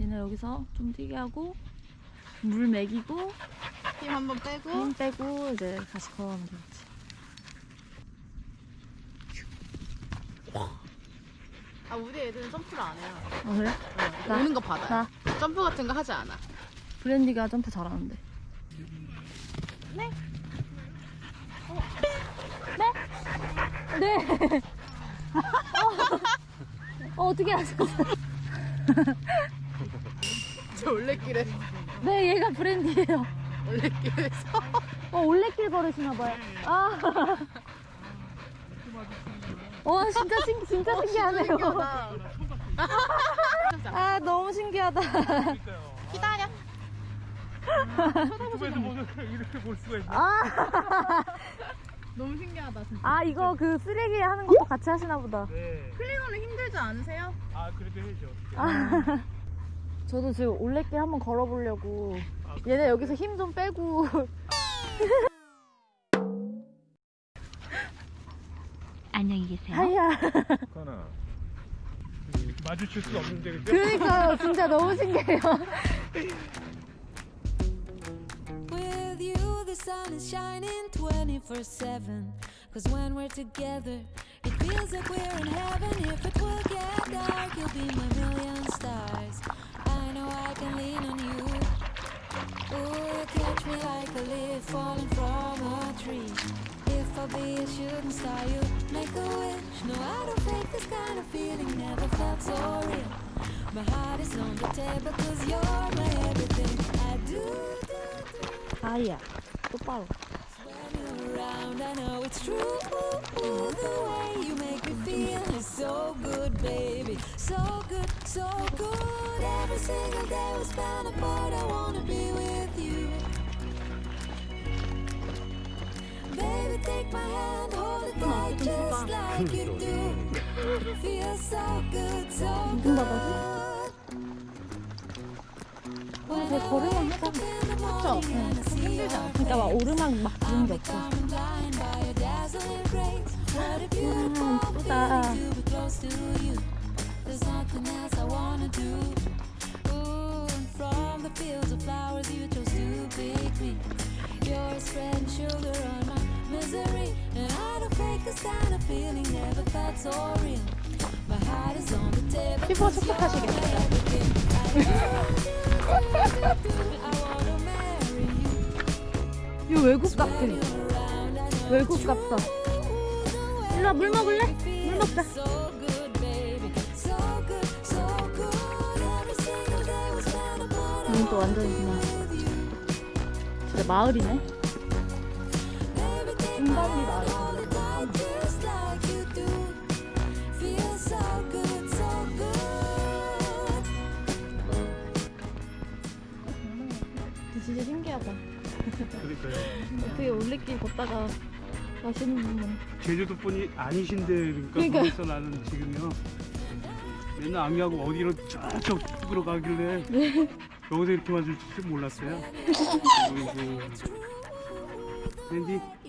얘네 여기서 좀 뛰게 하고 물 먹이고 힘 한번 빼고 힘 빼고 이제 다시 걸어가면 되겠지. 아 우리 애들은 점프를 안 해요 어 그래? 어, 나? 오는 거 받아요 나 점프 같은 거 하지 않아 브랜디가 점프 잘하는데. 네? 네? 네. 어, 어떻게 하셨어요? 저 올레길에 네, 얘가 브랜디예요. 올레길에서 어, 올레길 걸으시나봐요. 아. 와, 진짜, 신, 진짜 신기하네요. 신기하다. 아, 너무 신기하다. 기다려 유튜브에서 보면 이렇게 볼 수가 있네. 아, 너무 신기하다 진짜 아, 이거 그 쓰레기 하는 것도 같이 하시나 보다. 네. 클리너는 힘들지 않으세요? 아 그래도 해야죠. 아, 저도 지금 올레길 한번 걸어보려고. 얘네 여기서 힘 좀 빼고. 안녕히 계세요. 하야. 하나. 마주칠 수 없는데 그죠? 그러니까요. 진짜 너무 신기해요. With you, the sun is shining 24 7. Cause when we're together, it feels like we're in heaven. If it will get dark, you'll be my million stars. I know I can lean on you. You catch me like a leaf falling from a tree. If I be a shooting star, you make a wish. No, I don't fake this kind of feeling, never felt so real. My heart is on the table, cause you're my everything. I do, do, do. Ah, yeah. Around, I know it's true. The way you make me feel is so good, baby. So good, so good. Single day we spend apart, I wanna be with you. Baby, take my hand, hold it tight, just like you do. Feels so good, so 저 I 걸으면 morning and I see your 그러니까 막 오르막 막 그런 게 없어. 피부가 you. 이거 외국 같아. 외국 같다. 일로 와, 물 먹을래? 물 먹자. 이건 또 완전히 그냥. 진짜 마을이네. Baby, take 인간이 my 마을. 그러니까요. 어떻게 올레길 걷다가 맛있는 분. 제주도 분이 아니신데 그러니까 그러니까요. 거기서 나는 지금요. 맨날 아미하고 어디로 저쪽 쪽으로 가길래 여기서 이렇게 마주칠 줄 몰랐어요. 그리고 랜디